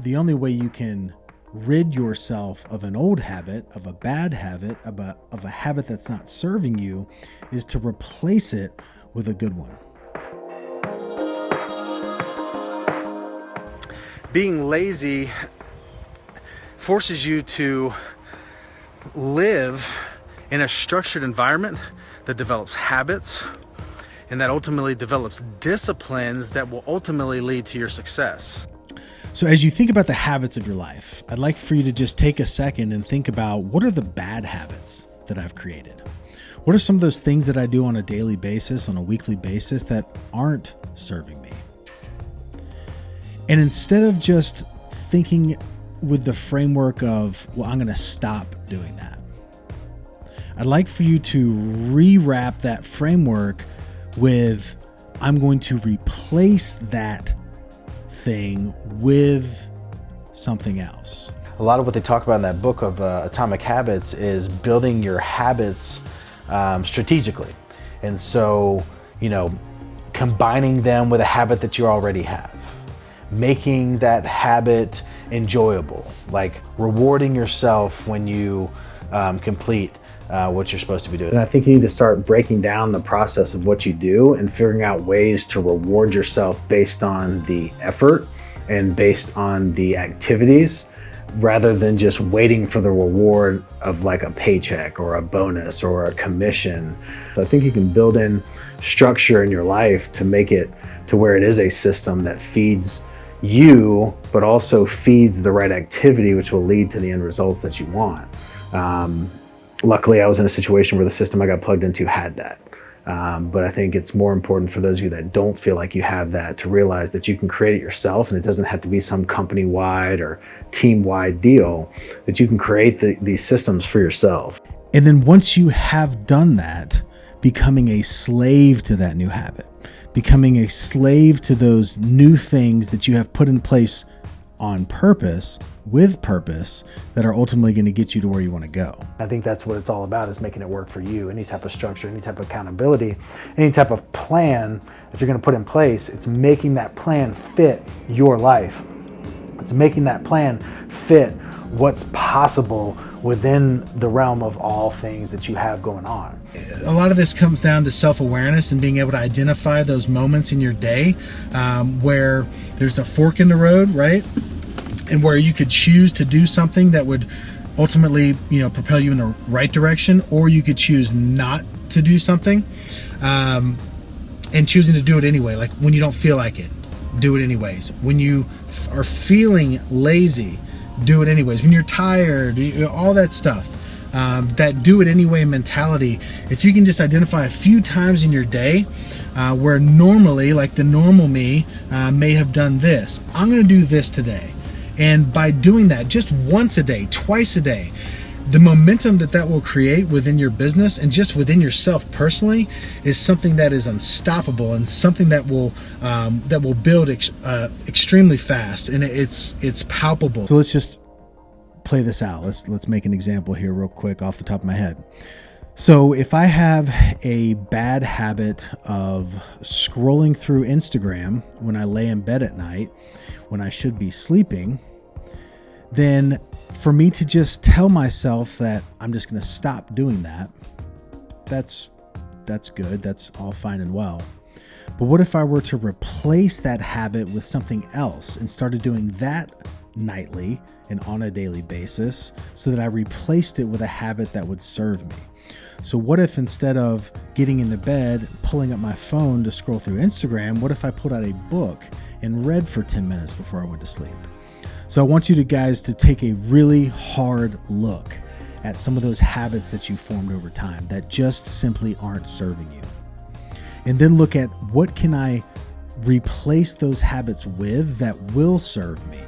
the only way you can rid yourself of an old habit, of a bad habit, of a, of a habit that's not serving you, is to replace it with a good one. Being lazy forces you to live in a structured environment that develops habits and that ultimately develops disciplines that will ultimately lead to your success. So, as you think about the habits of your life, I'd like for you to just take a second and think about what are the bad habits that I've created? What are some of those things that I do on a daily basis, on a weekly basis, that aren't serving me? And instead of just thinking with the framework of, well, I'm going to stop doing that, I'd like for you to rewrap that framework with, I'm going to replace that thing with something else. A lot of what they talk about in that book of uh, Atomic Habits is building your habits um, strategically. And so, you know, combining them with a habit that you already have, making that habit enjoyable, like rewarding yourself when you um, complete uh, what you're supposed to be doing. And I think you need to start breaking down the process of what you do and figuring out ways to reward yourself based on the effort and based on the activities rather than just waiting for the reward of like a paycheck or a bonus or a commission. So I think you can build in structure in your life to make it to where it is a system that feeds you, but also feeds the right activity, which will lead to the end results that you want. Um, luckily I was in a situation where the system I got plugged into had that. Um, but I think it's more important for those of you that don't feel like you have that to realize that you can create it yourself and it doesn't have to be some company wide or team wide deal, that you can create the, these systems for yourself. And then once you have done that, becoming a slave to that new habit, becoming a slave to those new things that you have put in place on purpose with purpose that are ultimately going to get you to where you want to go. I think that's what it's all about is making it work for you. Any type of structure, any type of accountability, any type of plan that you're going to put in place, it's making that plan fit your life. It's making that plan fit what's possible within the realm of all things that you have going on. A lot of this comes down to self awareness and being able to identify those moments in your day um, where there's a fork in the road, right? And where you could choose to do something that would ultimately you know propel you in the right direction or you could choose not to do something um, and choosing to do it anyway like when you don't feel like it do it anyways. When you are feeling lazy do it anyways. When you're tired all that stuff um, that do it anyway mentality if you can just identify a few times in your day uh, where normally like the normal me uh, may have done this i'm going to do this today and by doing that just once a day, twice a day, the momentum that that will create within your business and just within yourself personally is something that is unstoppable and something that will um, that will build ex uh, extremely fast and it's it's palpable. So let's just play this out. Let's let's make an example here real quick off the top of my head. So if I have a bad habit of scrolling through Instagram when I lay in bed at night, when I should be sleeping, then for me to just tell myself that I'm just going to stop doing that, that's that's good. That's all fine and well. But what if I were to replace that habit with something else and started doing that nightly and on a daily basis so that I replaced it with a habit that would serve me? So, what if instead of getting into bed, pulling up my phone to scroll through Instagram, what if I pulled out a book and read for 10 minutes before I went to sleep? So, I want you to guys to take a really hard look at some of those habits that you formed over time that just simply aren't serving you. And then look at what can I replace those habits with that will serve me